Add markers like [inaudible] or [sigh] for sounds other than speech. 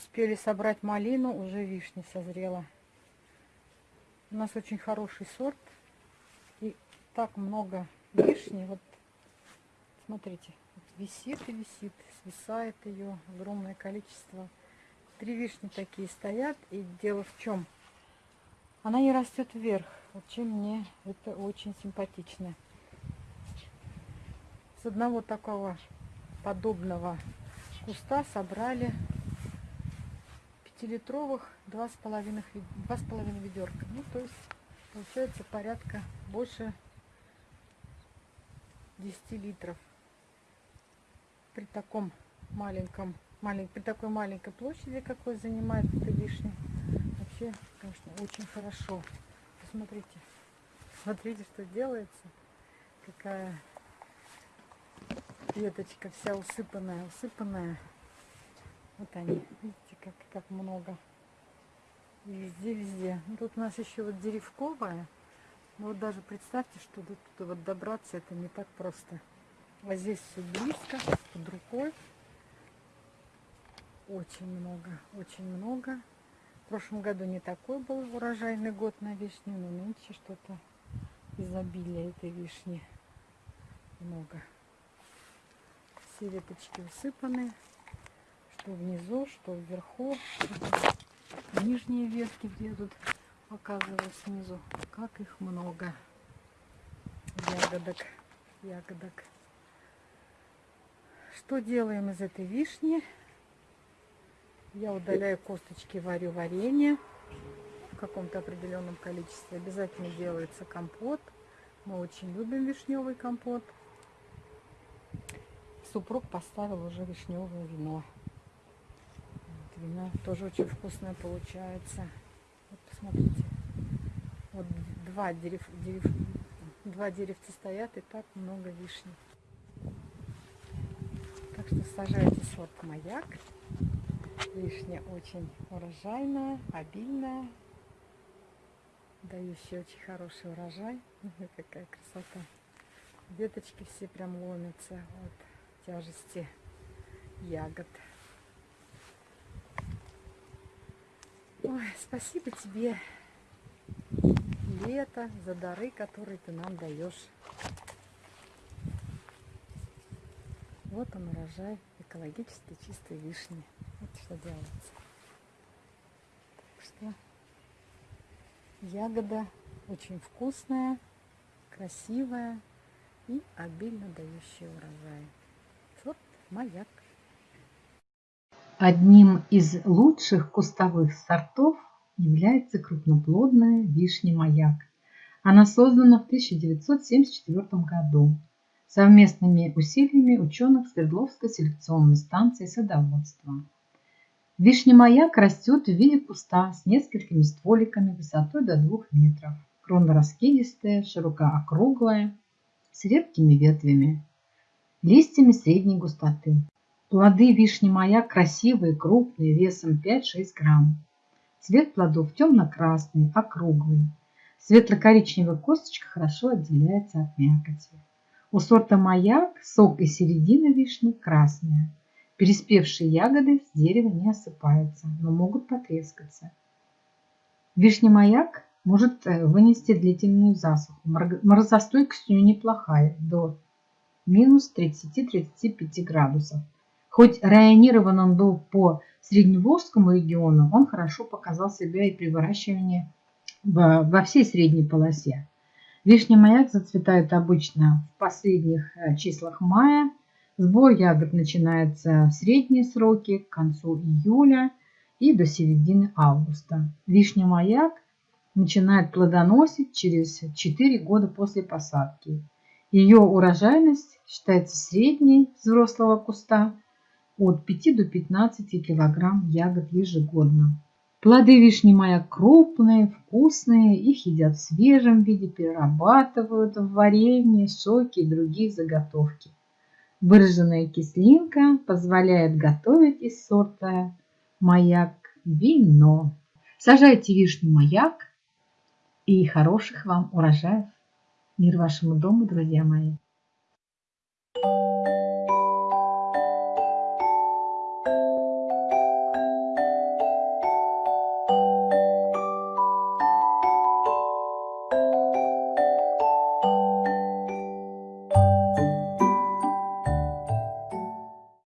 успели собрать малину, уже вишня созрела. У нас очень хороший сорт. И так много вишни. Вот смотрите, висит и висит, свисает ее огромное количество. Три вишни такие стоят. И дело в чем? Она не растет вверх. Вот чем мне это очень симпатично. С одного такого подобного куста собрали пятилитровых два с половиной два с половиной ведерка ну то есть получается порядка больше 10 литров. При таком маленьком малень, при такой маленькой площади какой занимает эта вишня вообще конечно очень хорошо. Посмотрите смотрите что делается. Какая веточка вся усыпанная усыпанная вот они видите как как много. Везде везде. Ну, тут у нас еще вот деревковая. Но вот даже представьте что тут, тут вот добраться это не так просто. А здесь все близко под рукой. Очень много очень много. В прошлом году не такой был урожайный год на вишню но нынче что-то изобилие этой вишни. Много. Все веточки усыпаны, что внизу, что вверху. Нижние ветки, где тут показываю снизу, как их много. Ягодок, ягодок. Что делаем из этой вишни? Я удаляю косточки, варю варенье в каком-то определенном количестве. Обязательно делается компот. Мы очень любим вишневый компот супруг поставил уже вишневое вино. Вино тоже очень вкусное получается. Вот посмотрите. Вот два, дерев, дерев, два деревца стоят и так много вишни. Так что сажайте сорт маяк. Вишня очень урожайная, обильная, дающая очень хороший урожай. [laughs] Какая красота. Веточки все прям ломятся. Вот тяжести ягод. Ой, спасибо тебе, лето, за дары, которые ты нам даешь. Вот он урожай экологически чистой вишни. Вот что делается. Что ягода очень вкусная, красивая и обильно дающая урожай маяк. Одним из лучших кустовых сортов является крупноплодная вишня-маяк. Она создана в 1974 году совместными усилиями ученых Свердловской селекционной станции садоводства. Вишня-маяк растет в виде куста с несколькими стволиками высотой до 2 метров. Крона раскидистая, широко округлая, с редкими ветвями листьями средней густоты. Плоды вишни маяк красивые, крупные, весом 5-6 грамм. Цвет плодов темно-красный, округлый. Светло-коричневая косточка хорошо отделяется от мякоти. У сорта маяк сок из середины вишни красная. Переспевшие ягоды с дерева не осыпаются, но могут потрескаться. Вишня маяк может э, вынести длительную засуху. Морозостойкость у нее неплохая, до минус 30-35 градусов. Хоть районирован он был по Средневолжскому региону, он хорошо показал себя и при выращивании во всей средней полосе. Вишня маяк зацветает обычно в последних э, числах мая. Сбор ягод начинается в средние сроки, к концу июля и до середины августа. Вишня маяк начинает плодоносить через 4 года после посадки. Ее урожайность считается средней взрослого куста от 5 до 15 килограмм ягод ежегодно. Плоды вишни моя крупные, вкусные, их едят в свежем виде, перерабатывают в варенье, соки и другие заготовки. Выраженная кислинка позволяет готовить из сорта маяк вино. Сажайте вишню маяк и хороших вам урожаев. Мир вашему дому, друзья мои!